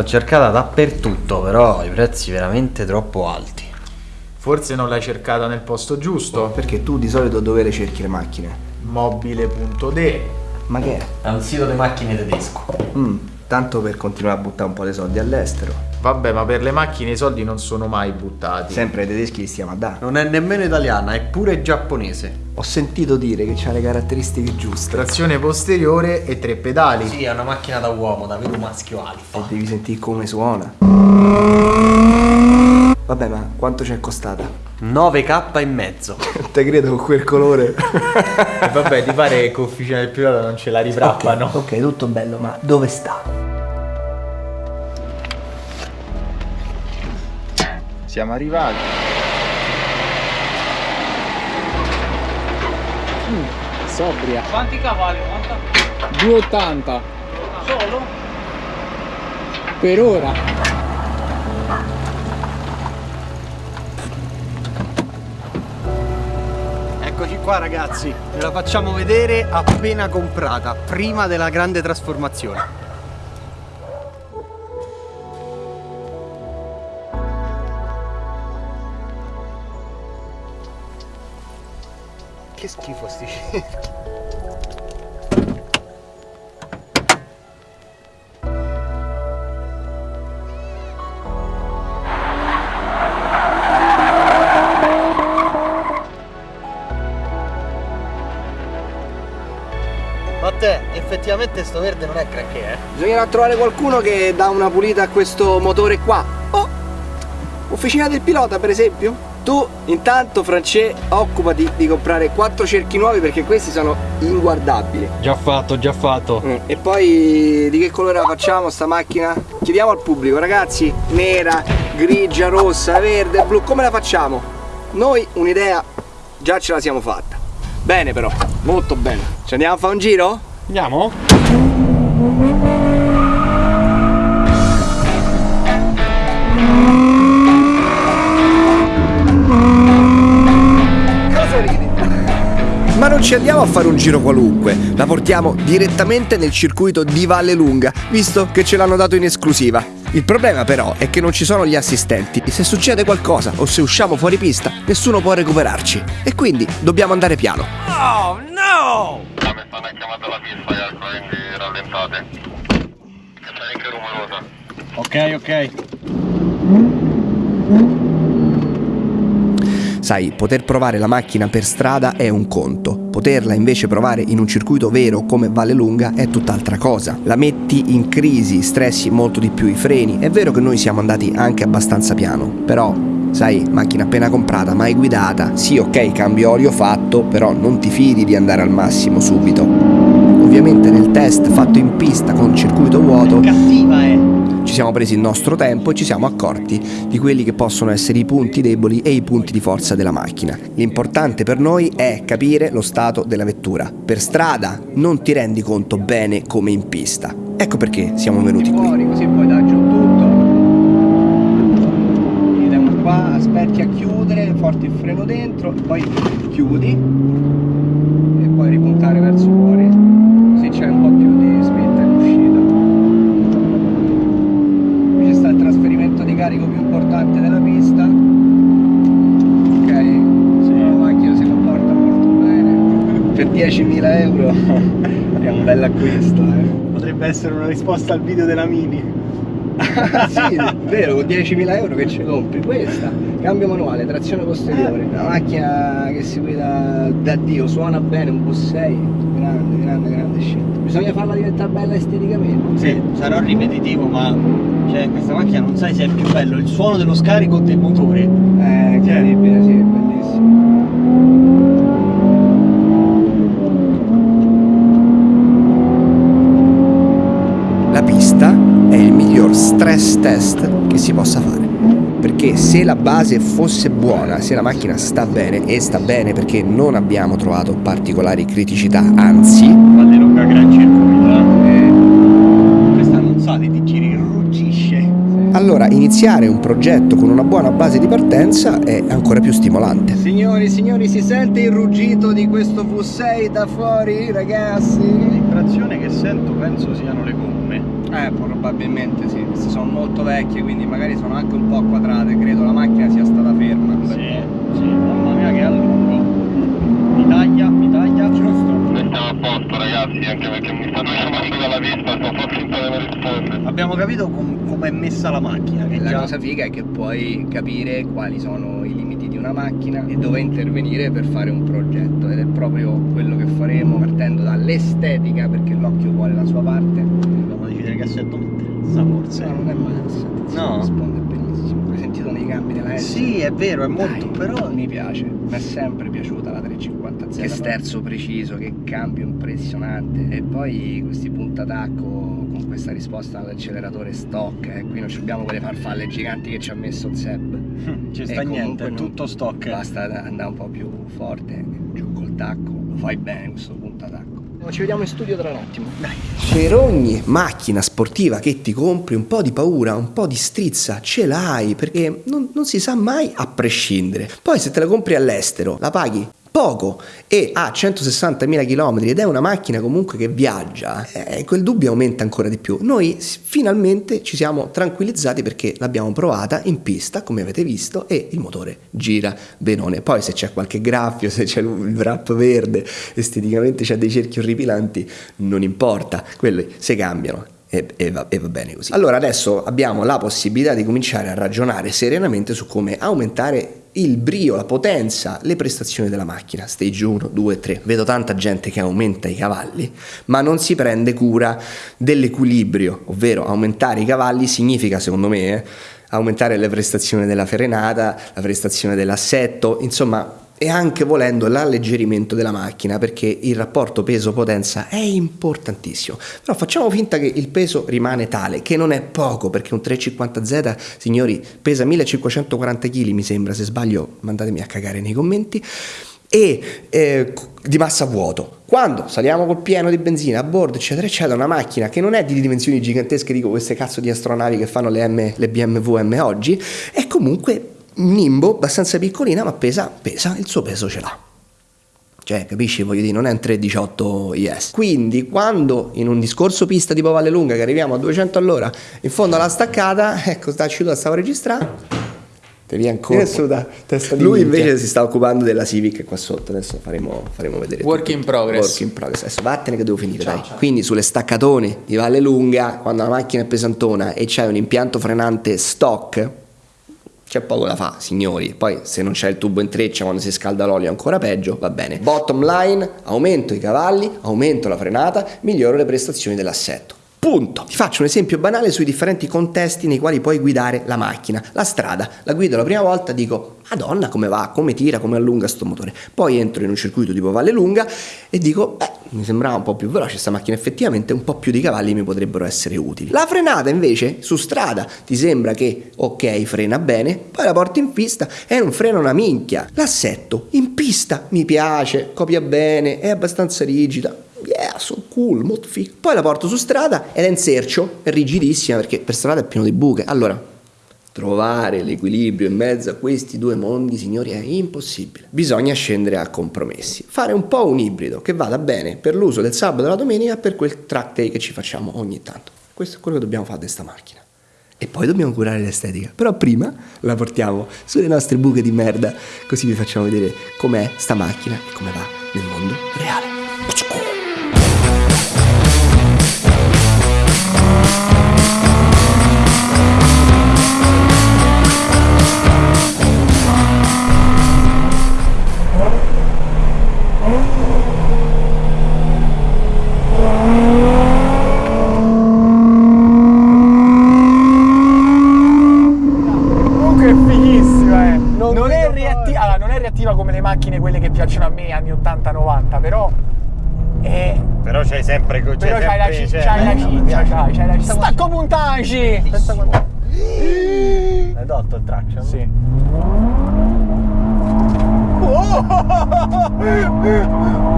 L'ho cercata dappertutto, però i prezzi veramente troppo alti. Forse non l'hai cercata nel posto giusto? Perché tu di solito dove le cerchi le macchine? Mobile.de Ma che è? È un sito di macchine tedesco. Mm, tanto per continuare a buttare un po' di soldi all'estero. Vabbè, ma per le macchine i soldi non sono mai buttati. Sempre ai tedeschi li stiamo a dare. Non è nemmeno italiana, è pure giapponese. Ho sentito dire che c'ha le caratteristiche giuste. Trazione posteriore e tre pedali. Sì, è una macchina da uomo, da vero maschio alfa. E devi sentire come suona. Vabbè, ma quanto ci è costata? 9k e mezzo. Te credo con quel colore. E vabbè, ti pare che con officina del pilota non ce la riprappano? ok, tutto bello, ma dove sta? Siamo arrivati. Sobria. Quanti cavalli? Quanta? 280 Solo? per ora. Eccoci qua ragazzi, ve la facciamo vedere appena comprata, prima della grande trasformazione. Che schifo sti scemi. Ma te, effettivamente sto verde non è granché, eh? Bisognerà trovare qualcuno che dà una pulita a questo motore qua. Oh! Officina del pilota, per esempio? Tu, intanto, France, occupati di comprare quattro cerchi nuovi perché questi sono inguardabili. Già fatto, già fatto. Mm, E poi di che colore la facciamo sta macchina? Chiediamo al pubblico, ragazzi, nera, grigia, rossa, verde, blu, come la facciamo? Noi un'idea già ce la siamo fatta. Bene però, molto bene. Ci andiamo a fare un giro? Andiamo? Non ci andiamo a fare un giro qualunque, la portiamo direttamente nel circuito di Valle Lunga, visto che ce l'hanno dato in esclusiva. Il problema però è che non ci sono gli assistenti e se succede qualcosa o se usciamo fuori pista, nessuno può recuperarci. E quindi dobbiamo andare piano. Oh no! Stanno chiamando la pista, quindi rallentate. Che c'è anche rumorosa. Ok, ok. Sai, poter provare la macchina per strada è un conto, poterla invece provare in un circuito vero come Valle Lunga è tutt'altra cosa. La metti in crisi, stressi molto di più i freni. È vero che noi siamo andati anche abbastanza piano, però sai, macchina appena comprata, mai guidata. Sì, ok, cambio olio fatto, però non ti fidi di andare al massimo subito. Ovviamente nel test fatto in pista con circuito vuoto Cattiva è! Ci siamo presi il nostro tempo e ci siamo accorti di quelli che possono essere i punti deboli e i punti di forza della macchina. L'importante per noi è capire lo stato della vettura. Per strada non ti rendi conto bene come in pista. Ecco perché siamo venuti qui. Così poi dà giù tutto. Vediamo qua, aspetti a chiudere, forti il freno dentro, poi chiudi e poi ripuntare verso fuori. Così c'è un po' più di spinta in uscita. Qui ci sta il trasferimento di carico più importante della pista. Ok, la macchina si comporta molto bene. Per 10.000 euro è un bel acquisto. Eh. Potrebbe essere una risposta al video della Mini. sì, vero, con 10.000 euro che ci compri questa. Cambio manuale, trazione posteriore, una macchina che si guida da Dio, suona bene, un bus 6, grande, grande, grande scelta. Bisogna farla diventare bella esteticamente. Sì, sarò ripetitivo, ma cioè, questa macchina non sai se è più bello il suono dello scarico del motore. È incredibile, sì, è bellissimo. La pista è il miglior stress test che si possa fare. Perché se la base fosse buona, se la macchina sta bene, e sta bene perché non abbiamo trovato particolari criticità, anzi, gran circuito. eh. Questa non sa di giri, ruggisce. allora iniziare un progetto con una buona base di partenza è ancora più stimolante. Signori, signori, si sente il ruggito di questo V6 da fuori, ragazzi? L'impressione che sento penso siano le gomme. Eh, probabilmente sì. Queste sono molto vecchie, quindi magari sono anche un po' quadrate. Credo la macchina sia stata ferma. Sì, sì, mamma mia che a lungo. Mi taglia, mi taglia, giusto. Noi stiamo a posto ragazzi, anche perché mi stanno chiamando dalla pista, sto un po' finta di non rispondere. Abbiamo capito com- come è messa la macchina. E la già- cosa figa è che puoi capire quali sono i limiti di una macchina e dove intervenire per fare un progetto ed è proprio quello che faremo partendo dall'estetica perché l'occhio vuole la sua parte. Assetto mettere. Sta forse. No, non è male, senti, No? risponde benissimo. Hai sentito nei cambi della S? Sì, è vero, è molto, Dai, però mi piace, mi è sempre piaciuta la 350Z. Che sterzo preciso, che cambio impressionante. E poi questi puntatacco con questa risposta all'acceleratore stock. Eh. Qui non ci abbiamo quelle farfalle giganti che ci ha messo il Seb. ci sta niente, è tutto stock. Basta andare un po' più forte, giù col tacco. Lo fai bene questo puntatacco. Ci vediamo in studio tra un attimo. Dai. Per ogni macchina sportiva che ti compri un po' di paura, un po' di strizza ce l'hai perché non, non si sa mai a prescindere. Poi se te la compri all'estero la paghi poco e ha 160.000 km ed è una macchina comunque che viaggia, eh, quel dubbio aumenta ancora di più. Noi finalmente ci siamo tranquillizzati perché l'abbiamo provata in pista, come avete visto, e il motore gira benone. Poi se c'è qualche graffio, se c'è il wrap verde, esteticamente c'è dei cerchi orripilanti, non importa, quelli si cambiano. E, e va, e va bene così. Allora adesso abbiamo la possibilità di cominciare a ragionare serenamente su come aumentare il brio, la potenza, le prestazioni della macchina. Stage 1, 2, 3. Vedo tanta gente che aumenta i cavalli, ma non si prende cura dell'equilibrio, ovvero aumentare i cavalli significa, secondo me, eh, aumentare le prestazioni della frenata, la prestazione dell'assetto, insomma, e anche volendo l'alleggerimento della macchina perché il rapporto peso-potenza è importantissimo. Però facciamo finta che il peso rimane tale, che non è poco perché un 350Z, signori, pesa 1540 kg, mi sembra, se sbaglio mandatemi a cagare nei commenti e eh, di massa vuoto. Quando saliamo col pieno di benzina a bordo, eccetera, eccetera, una macchina che non è di dimensioni gigantesche, dico queste cazzo di astronavi che fanno le, M, le BMW M oggi, è comunque un nimbo abbastanza piccolina, ma pesa, pesa, il suo peso ce l'ha. Cioè, capisci? Voglio dire, non è un 318 IS. Quindi, quando in un discorso pista tipo Valle Lunga, che arriviamo a 200 all'ora, in fondo alla staccata, ecco, sta uscito, stavo registrando. Te via colpo. Lui invece si sta occupando della Civic qua sotto. Adesso faremo, faremo vedere. Work tutto. in progress. Work in progress. Adesso vattene che devo finire, dai. Quindi sulle staccatone di Valle Lunga, quando la macchina è pesantona e c'è un impianto frenante stock, c'è poco da fare, signori. Poi se non c'è il tubo in treccia quando si scalda l'olio è ancora peggio, va bene. Bottom line, aumento i cavalli, aumento la frenata, miglioro le prestazioni dell'assetto. Punto. Ti faccio un esempio banale sui differenti contesti nei quali puoi guidare la macchina. La strada, la guido la prima volta, dico, Madonna, come va, come tira, come allunga sto motore. Poi entro in un circuito tipo Valle Lunga e dico, beh, mi sembrava un po' più veloce questa macchina, effettivamente un po' più di cavalli mi potrebbero essere utili. La frenata invece, su strada, ti sembra che, ok, frena bene, poi la porti in pista e non frena una minchia. L'assetto, in pista, mi piace, copia bene, è abbastanza rigida, yeah, so cool, molto figo. Poi la porto su strada ed è in sercio, è rigidissima perché per strada è pieno di buche. Allora, trovare l'equilibrio in mezzo a questi due mondi, signori, è impossibile. Bisogna scendere a compromessi. Fare un po' un ibrido che vada bene per l'uso del sabato e della domenica per quel track day che ci facciamo ogni tanto. Questo è quello che dobbiamo fare di questa macchina. E poi dobbiamo curare l'estetica. Però prima la portiamo sulle nostre buche di merda, così vi facciamo vedere com'è sta macchina e come va nel mondo reale. Piacciono a me, anni 80-90, però è... Però c'hai sempre. C'hai Però c'hai la, sempre- ci- cioè, c'hai la eh, ciccia, c'hai, c'hai la ciccia. Stacco puntanci! Pensa quando. Hai tolto il traction? Sì.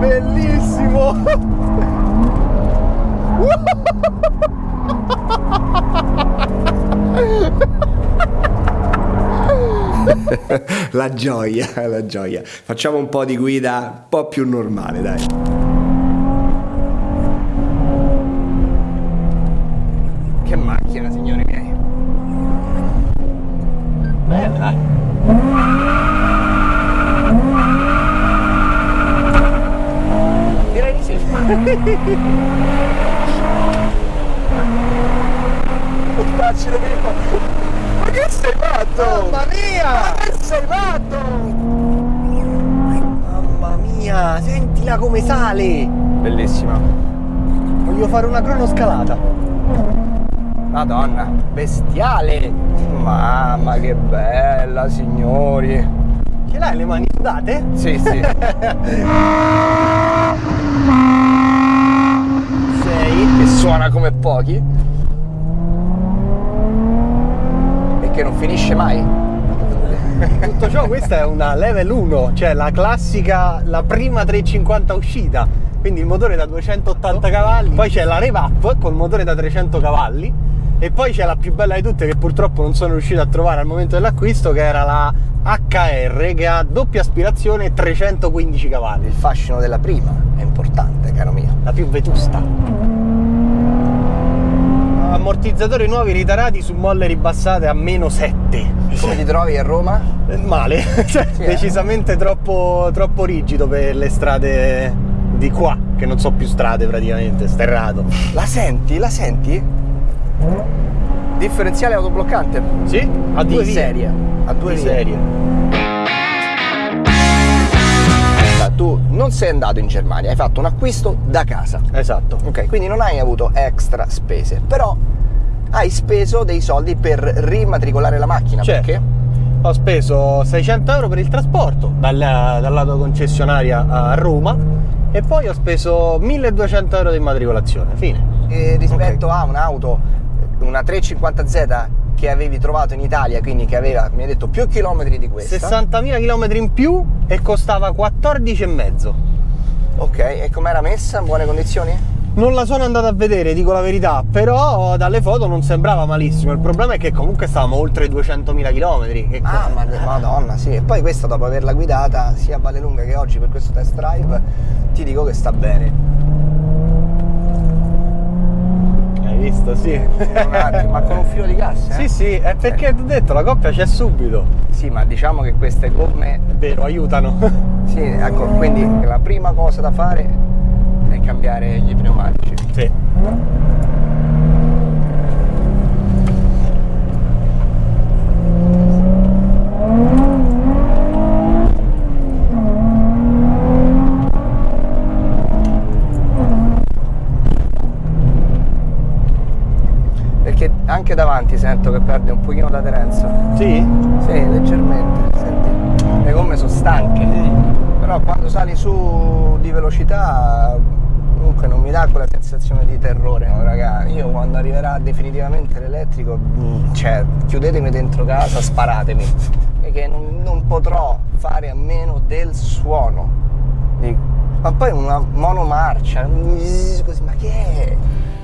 Bellissimo! la gioia, la gioia. Facciamo un po' di guida un po' più normale, dai. che macchina signori miei bella direi di sì facile sentila come sale! Bellissima. Voglio fare una cronoscalata. Madonna, bestiale. Mamma che bella, signori. Ce l'hai le mani sudate? Sì, sì. Sei. che suona come pochi. E che non finisce mai. Tutto ciò, questa è una level 1, cioè la classica, la prima 350 uscita. Quindi il motore da 280 cavalli, poi c'è la rev up col motore da 300 cavalli e poi c'è la più bella di tutte che purtroppo non sono riuscito a trovare al momento dell'acquisto che era la HR che ha doppia aspirazione e 315 cavalli, Il fascino della prima è importante, caro mio. la più vetusta. Ammortizzatori nuovi ritarati su molle ribassate a meno 7. Come ti trovi a Roma? Eh, Male, cioè, Sì, eh. decisamente troppo, troppo rigido per le strade di qua, che non so più strade praticamente, sterrato. La senti? La senti? Differenziale autobloccante. Sì? A Di due vie. serie. A due Di vie. serie. Tu non sei andato in Germania, hai fatto un acquisto da casa. Esatto. Ok, quindi non hai avuto extra spese, però hai speso dei soldi per rimatricolare la macchina. Certo. Perché? Ho speso 600 euro per il trasporto dalla, concessionaria a Roma e poi ho speso 1200 euro di immatricolazione. Fine. Eh, rispetto a un'auto, una 350Z che avevi trovato in Italia, quindi che aveva, mi hai detto, più chilometri di questa. 60.000 km in più e costava 14,5. Ok, e com'era messa? In buone condizioni? Non la sono andato a vedere, dico la verità, però dalle foto non sembrava malissimo. Il problema è che comunque stavamo oltre i 200.000 km. Ah, ma madonna, sì. E poi questa dopo averla guidata sia a Vallelunga che oggi per questo test drive, ti dico che sta bene. Hai visto, sì. Attimo, ma con un filo di gas? eh? Sì, sì, è perché ti ho detto, la coppia c'è subito. Sì, ma diciamo che queste gomme È vero, aiutano. Sì, ecco, quindi la prima cosa da fare è cambiare gli pneumatici. sì. Perché anche davanti sento che perde un pochino l'aderenza. Sì? Sì, leggermente. Senti, le gomme sono stanche. Però quando sali su di velocità comunque non mi dà quella sensazione di terrore, no, raga. Io quando arriverà definitivamente l'elettrico, mm, cioè chiudetemi dentro casa, sparatemi. Perché non, non potrò fare a meno del suono. Di- Ma poi una monomarcia, mm, così, ma che è?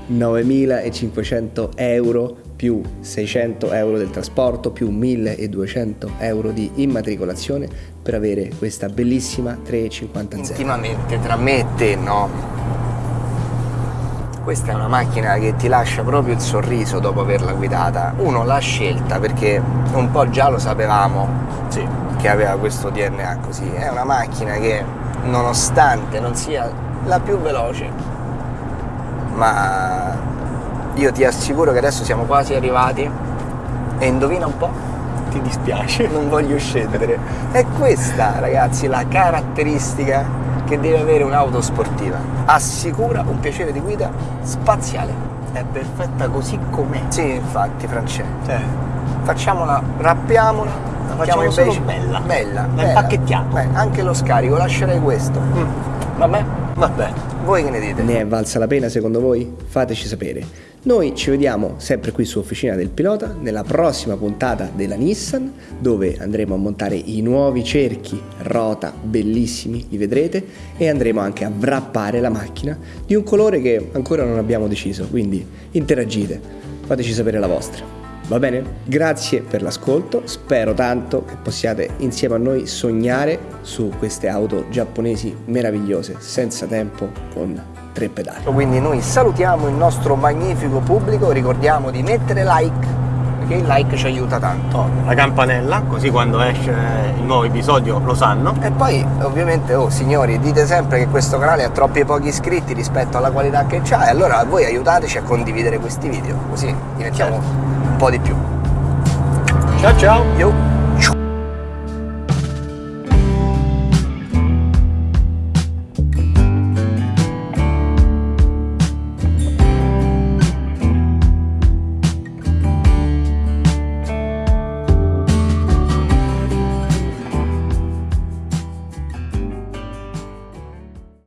9.500 euro più 600 euro del trasporto più 1.200 euro di immatricolazione per avere questa bellissima 350Z. Intimamente tra me e te, no? Questa è una macchina che ti lascia proprio il sorriso dopo averla guidata. Uno l'ha scelta perché un po' già lo sapevamo Sì. che aveva questo DNA così. È una macchina che nonostante non sia la più veloce, ma io ti assicuro che adesso siamo quasi arrivati e indovina un po', Ti dispiace. non voglio scendere. È questa, ragazzi, la caratteristica che deve avere un'auto sportiva. Assicura un piacere di guida spaziale. È perfetta così com'è. Sì, infatti, Francesco. Cioè, Facciamola, rappiamola. La facciamo solo bella. Bella. La bella. impacchettiamo. Beh, anche lo scarico, lascerei questo. Vabbè, vabbè. voi che ne dite? Ne è valsa la pena secondo voi? Fateci sapere. Noi ci vediamo sempre qui su Officina del Pilota nella prossima puntata della Nissan dove andremo a montare i nuovi cerchi rota bellissimi, li vedrete e andremo anche a wrappare la macchina di un colore che ancora non abbiamo deciso, quindi interagite, fateci sapere la vostra. Va bene? Grazie per l'ascolto, spero tanto che possiate insieme a noi sognare su queste auto giapponesi meravigliose, senza tempo, con tre pedali. Quindi noi salutiamo il nostro magnifico pubblico, ricordiamo di mettere like, perché il like ci aiuta tanto. Oh, la campanella, così quando esce il nuovo episodio lo sanno. E poi ovviamente, oh signori, dite sempre che questo canale ha troppi pochi iscritti rispetto alla qualità che c'ha e allora voi aiutateci a condividere questi video, così diventiamo un po' di più. Ciao ciao! Yo!